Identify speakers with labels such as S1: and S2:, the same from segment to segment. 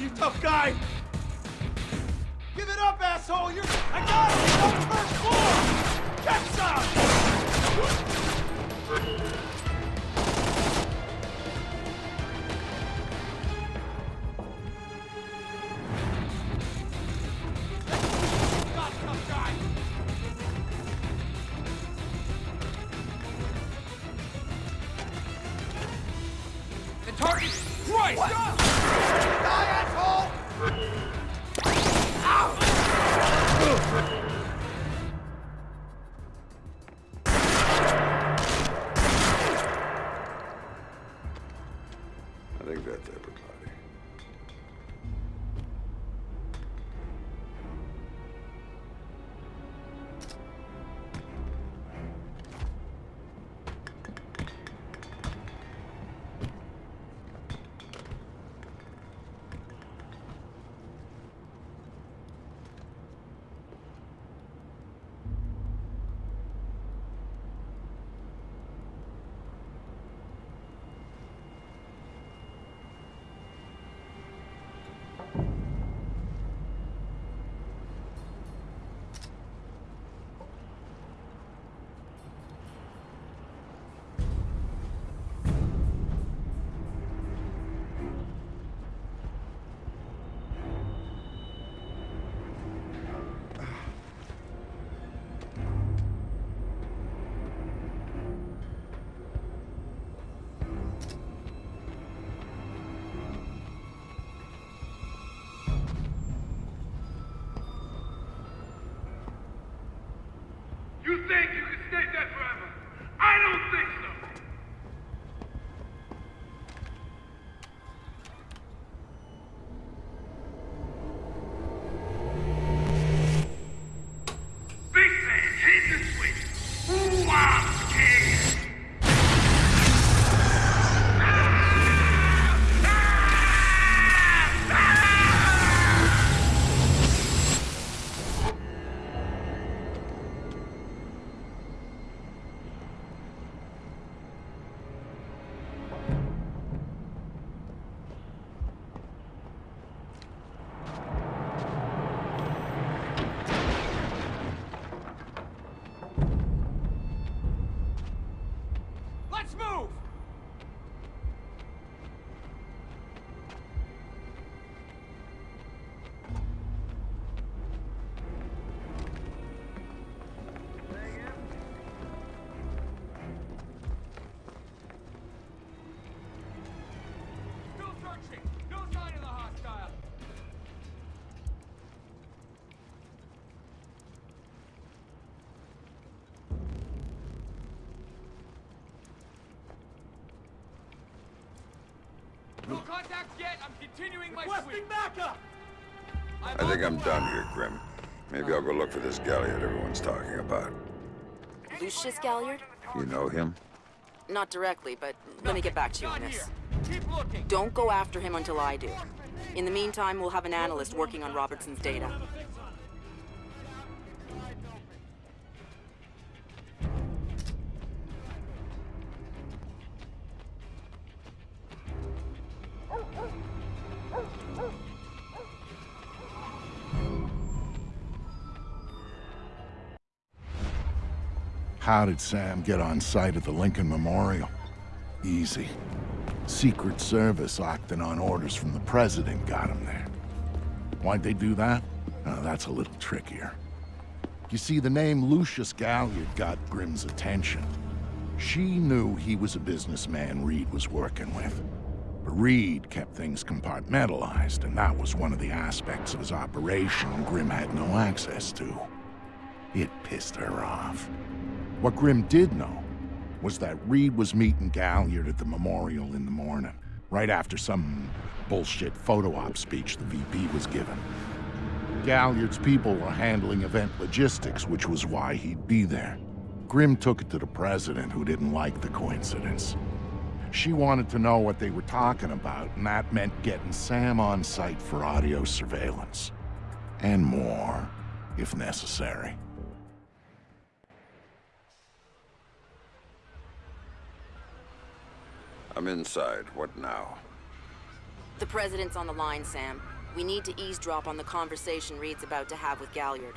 S1: you, tough guy! Give it up, asshole! You're... I got him! He's on the first floor! Get some!
S2: Let's move! No contact yet. I'm continuing my sweep.
S1: backup!
S3: I think I'm done here, Grim. Maybe I'll go look for this Galliard everyone's talking about.
S4: Lucius Galliard?
S3: You know him?
S4: Not directly, but let me get back to you on this.
S2: here. Keep looking.
S4: Don't go after him until I do. In the meantime, we'll have an analyst working on Robertson's data.
S5: How did Sam get on site at the Lincoln Memorial? Easy. Secret Service acting on orders from the President got him there. Why'd they do that? That's a little trickier. You see, the name Lucius Galliard got Grim's attention. She knew he was a businessman Reed was working with. But Reed kept things compartmentalized, and that was one of the aspects of his operation Grimm had no access to. It pissed her off. What Grim did know was that Reed was meeting Galliard at the memorial in the morning, right after some bullshit photo op speech the VP was giving. Galliard's people were handling event logistics, which was why he'd be there. Grim took it to the president, who didn't like the coincidence. She wanted to know what they were talking about, and that meant getting Sam on site for audio surveillance. And more, if necessary.
S3: I'm inside. What now?
S4: The president's on the line, Sam. We need to eavesdrop on the conversation Reed's about to have with Galliard.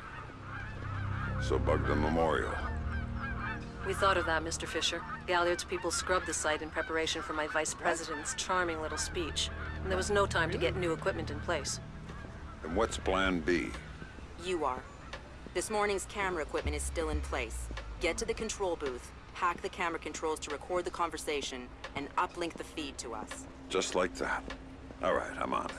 S3: So bug the memorial.
S6: We thought of that, Mr. Fisher. Galliard's people scrubbed the site in preparation for my vice president's charming little speech. And there was no time to get new equipment in place.
S3: And what's plan B?
S4: You are. This morning's camera equipment is still in place. Get to the control booth, hack the camera controls to record the conversation, and uplink the feed to us.
S3: Just like that. All right, I'm on it.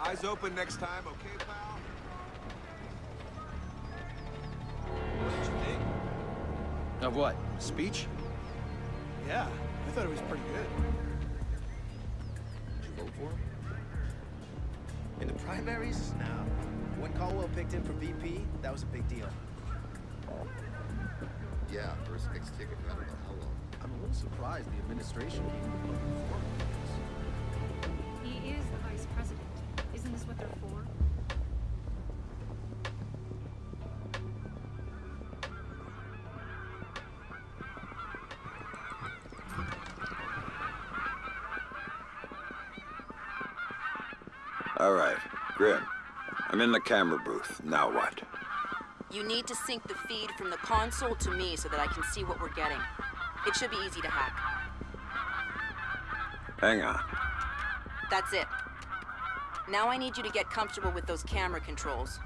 S2: Eyes open next time, okay, pal? What did you think?
S7: Of what? Speech?
S1: Yeah, I thought it was pretty good.
S7: Vote for him?
S8: In the primaries? No. When Caldwell picked him for VP, that was a big deal.
S9: Yeah, first fixed ticket, I don't know how long.
S7: I'm a little surprised the administration
S3: I'm in the camera booth. Now what?
S4: You need to sync the feed from the console to me so that I can see what we're getting. It should be easy to hack.
S3: Hang on.
S4: That's it. Now I need you to get comfortable with those camera controls.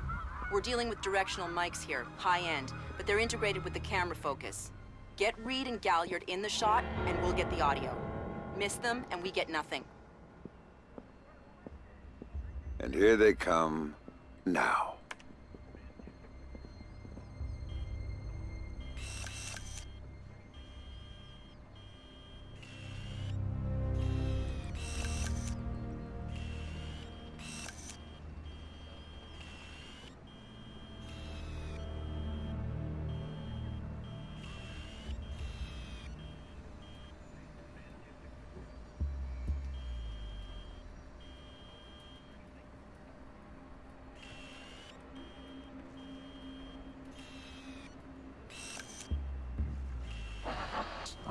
S4: We're dealing with directional mics here, high-end, but they're integrated with the camera focus. Get Reed and Galliard in the shot, and we'll get the audio. Miss them, and we get nothing.
S3: And here they come now.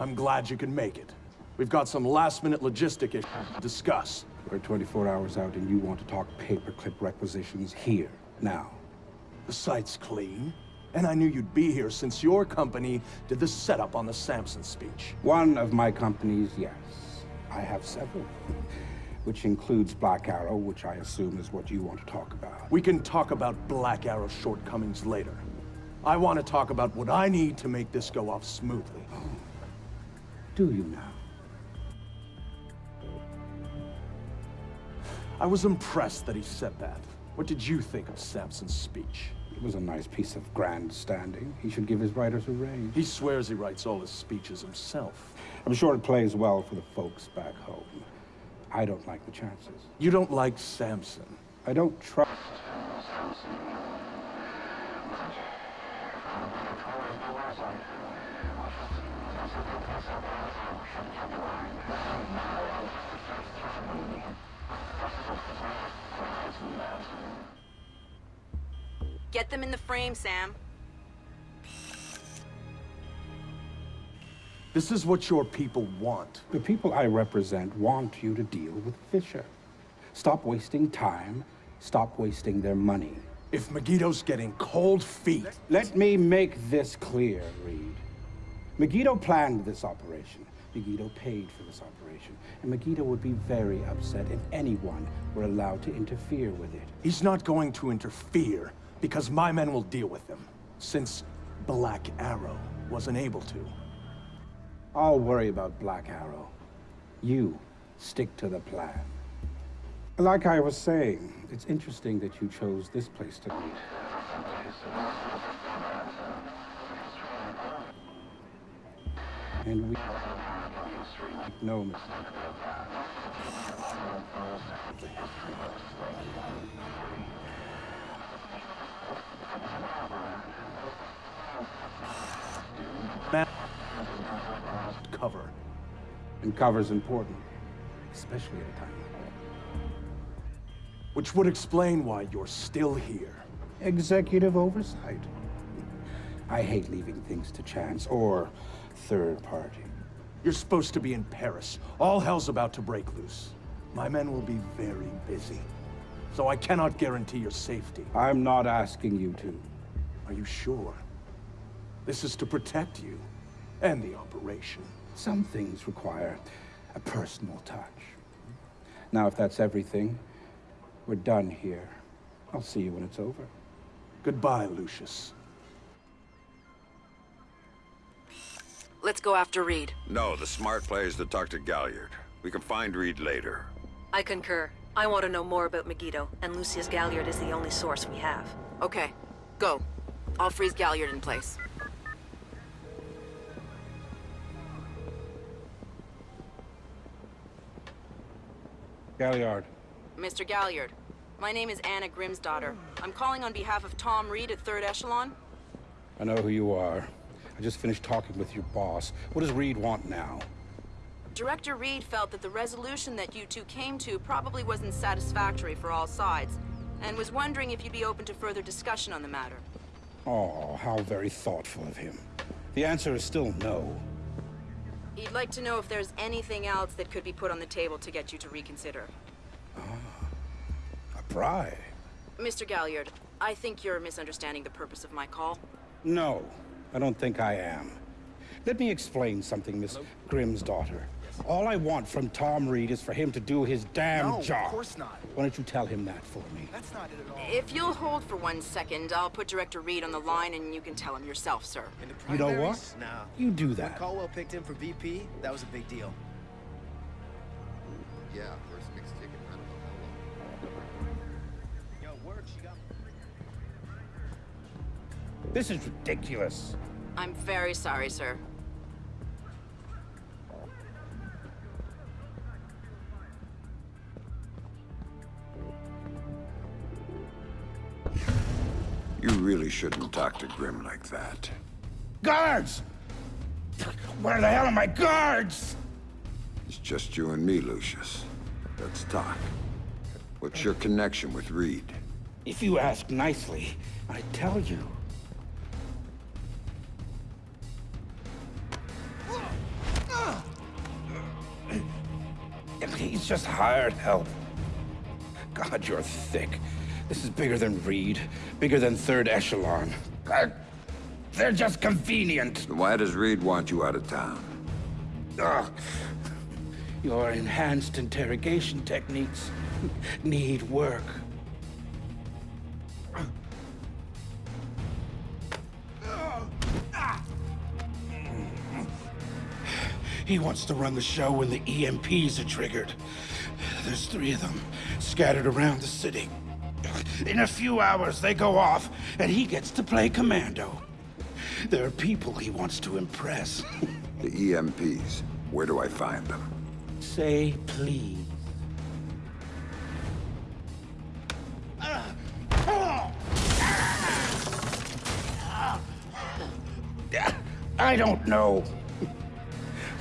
S1: I'm glad you can make it. We've got some last-minute logistic issues to discuss.
S10: We're 24 hours out and you want to talk paperclip requisitions here, now.
S1: The site's clean, and I knew you'd be here since your company did the setup on the Samson speech.
S10: One of my companies, yes. I have several. Which includes Black Arrow, which I assume is what you want to talk about.
S1: We can talk about Black Arrow's shortcomings later. I want to talk about what I need to make this go off smoothly. Oh.
S10: Do you now?
S1: I was impressed that he said that. What did you think of Samson's speech?
S10: It was a nice piece of grandstanding. He should give his writers a raise.
S1: He swears he writes all his speeches himself.
S10: I'm sure it plays well for the folks back home. I don't like the chances.
S1: You don't like Samson?
S10: I don't trust...
S4: Get them in the frame, Sam.
S1: This is what your people want.
S10: The people I represent want you to deal with Fisher. Stop wasting time. Stop wasting their money.
S1: If Megiddo's getting cold feet...
S10: Let me make this clear, Reed. Megiddo planned this operation. Megiddo paid for this operation. And Megiddo would be very upset if anyone were allowed to interfere with it.
S1: He's not going to interfere, because my men will deal with them, Since Black Arrow wasn't able to.
S10: I'll worry about Black Arrow. You stick to the plan. Like I was saying, it's interesting that you chose this place to meet. And we no mistake.
S1: Cover.
S10: And cover's important, especially at a time like that.
S1: Which would explain why you're still here.
S10: Executive oversight. I hate leaving things to chance or third party.
S1: You're supposed to be in Paris. All hell's about to break loose. My men will be very busy. So I cannot guarantee your safety.
S10: I'm not asking you to.
S1: Are you sure? This is to protect you and the operation.
S10: Some things require a personal touch. Now, if that's everything, we're done here. I'll see you when it's over.
S1: Goodbye, Lucius.
S4: Let's go after Reed.
S3: No, the smart play is to talk to Galliard. We can find Reed later.
S6: I concur. I want to know more about Megiddo, and Lucius Galliard is the only source we have.
S4: Okay, go. I'll freeze Galliard in place.
S10: Galliard.
S4: Mr. Galliard, my name is Anna Grímsdóttir. I'm calling on behalf of Tom Reed at 3rd Echelon.
S10: I know who you are. I just finished talking with your boss. What does Reed want now?
S4: Director Reed felt that the resolution that you two came to probably wasn't satisfactory for all sides, and was wondering if you'd be open to further discussion on the matter.
S10: Oh, how very thoughtful of him. The answer is still no.
S4: He'd like to know if there's anything else that could be put on the table to get you to reconsider.
S10: Ah, A bribe?
S4: Mr. Galliard, I think you're misunderstanding the purpose of my call.
S10: No, I don't think I am. Let me explain something, Miss Grímsdóttir. All I want from Tom Reed is for him to do his damn
S8: No, of course not.
S10: Why don't you tell him that for me?
S8: That's not it at all.
S4: If you'll hold for one second, I'll put Director Reed on the line and you can tell him yourself, sir.
S8: In the
S10: You know what?
S8: primaries? Nah.
S10: You do that.
S8: When
S10: that.
S8: Caldwell picked him for VP, that was a big deal.
S9: Yeah, first mixed ticket. I don't know how long.
S8: Yo, word, she got
S10: This is ridiculous.
S4: I'm very sorry, sir.
S3: You really shouldn't talk to Grim like that.
S10: Guards! Where the hell are my guards?
S3: It's just you and me, Lucius. Let's talk. What's your connection with Reed?
S10: If you ask nicely, I tell you. He's just hired help. God, you're thick. This is bigger than Reed, bigger than Third Echelon. God, they're just convenient.
S3: Why does Reed want you out of town?
S10: Ugh. Your enhanced interrogation techniques need work. He wants to run the show when the EMPs are triggered. There's three of them scattered around the city. In a few hours, they go off, and he gets to play commando. There are people he wants to impress.
S3: The EMPs. Where do I find them?
S10: Say please. Uh, uh, uh, I don't know.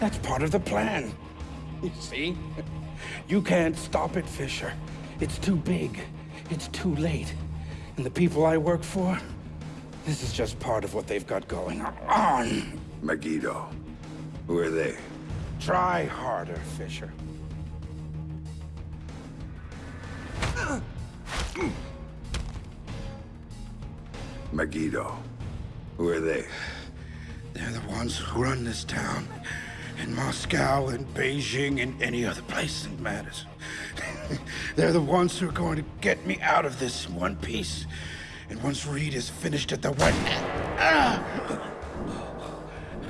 S10: That's part of the plan. You see? You can't stop it, Fisher. It's too big. It's too late. And the people I work for, this is just part of what they've got going on.
S3: Megiddo. Who are they?
S10: Try harder, Fisher.
S3: Megiddo. Who are they?
S10: They're the ones who run this town. In Moscow in Beijing in any other place that matters. They're the ones who are going to get me out of this one piece. And once Reed is finished at the one... Ah!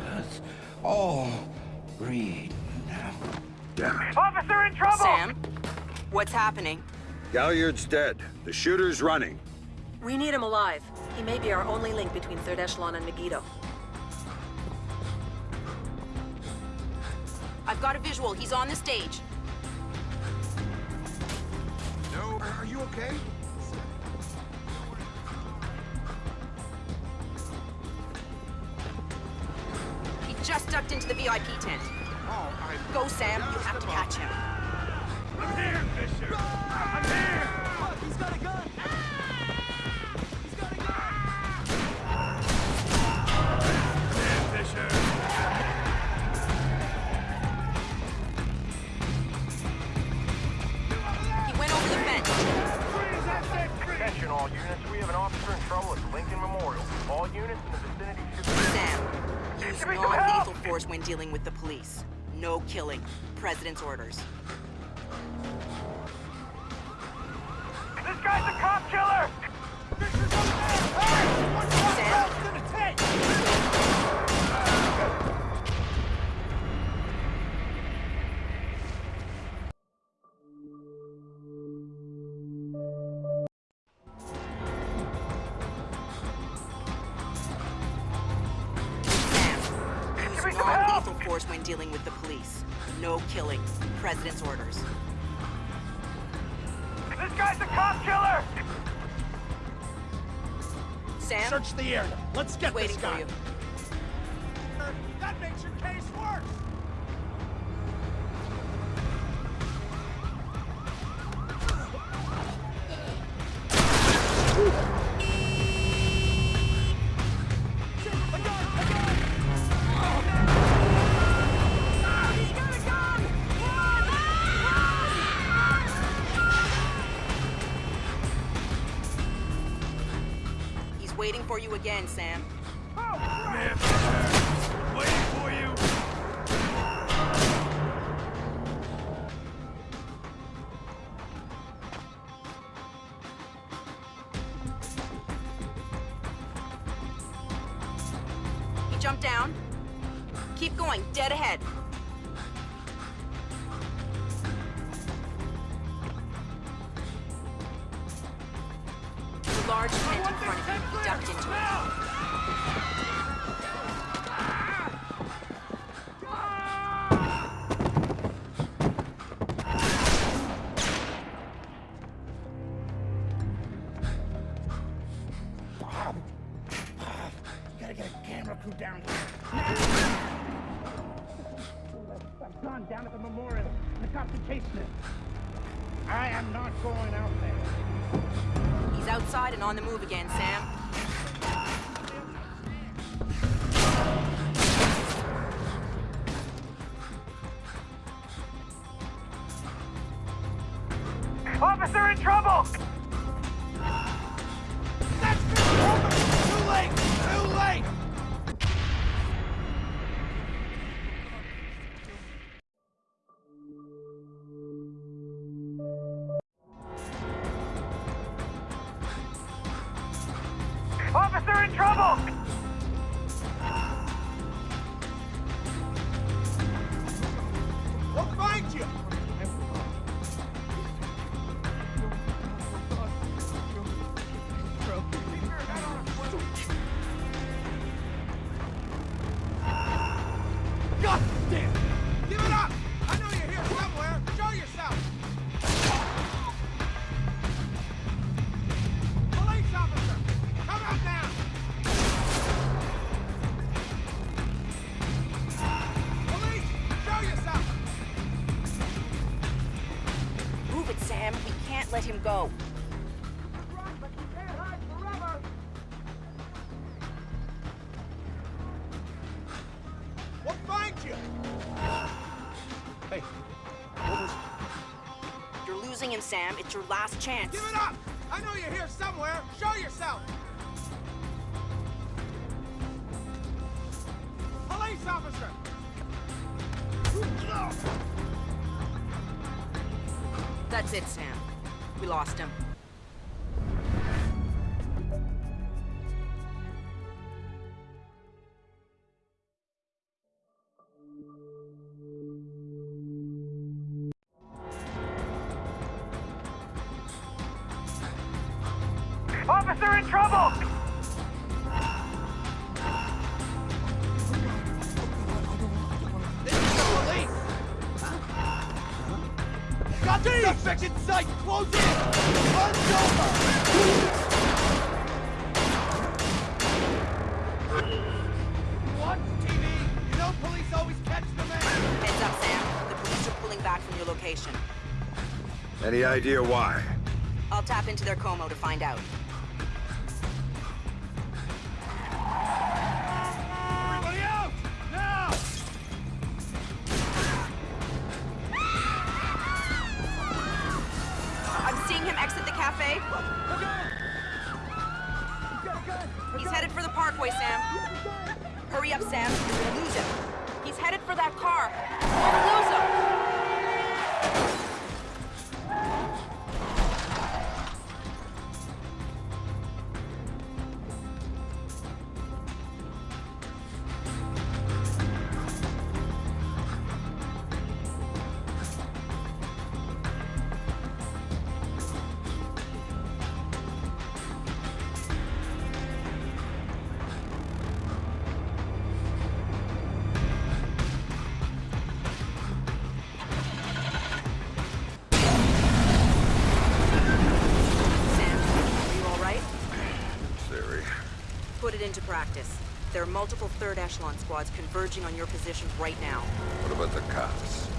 S10: That's all Reed now.
S3: Damn it.
S11: Officer in trouble!
S4: Sam, what's happening?
S3: Galliard's dead. The shooter's running.
S6: We need him alive. He may be our only link between Third Echelon and Megiddo.
S4: I've got a visual. He's on the stage.
S1: Are you okay?
S4: He just ducked into the VIP tent.
S1: Oh, I...
S4: Go, Sam. You have to catch him.
S11: I'm here, Fisher. I'm here.
S2: He's got a
S4: killing. President's orders. force when dealing with the police. No killings. President's orders.
S12: This guy's a cop killer!
S4: Sam?
S1: Search the area. Let's get
S4: waiting
S1: this guy.
S4: For you.
S11: you
S4: again, Sam. Sam. It's your last chance.
S1: Give it up! I know you're here somewhere. Show yourself! Police officer!
S4: That's it, Sam. We lost him.
S2: Watch TV! You know police always catch the man!
S4: Heads up, Sam. The police are pulling back from your location.
S3: Any idea why?
S4: I'll tap into their comms to find out. There are multiple third echelon squads converging on your position right now.
S3: What about the cops?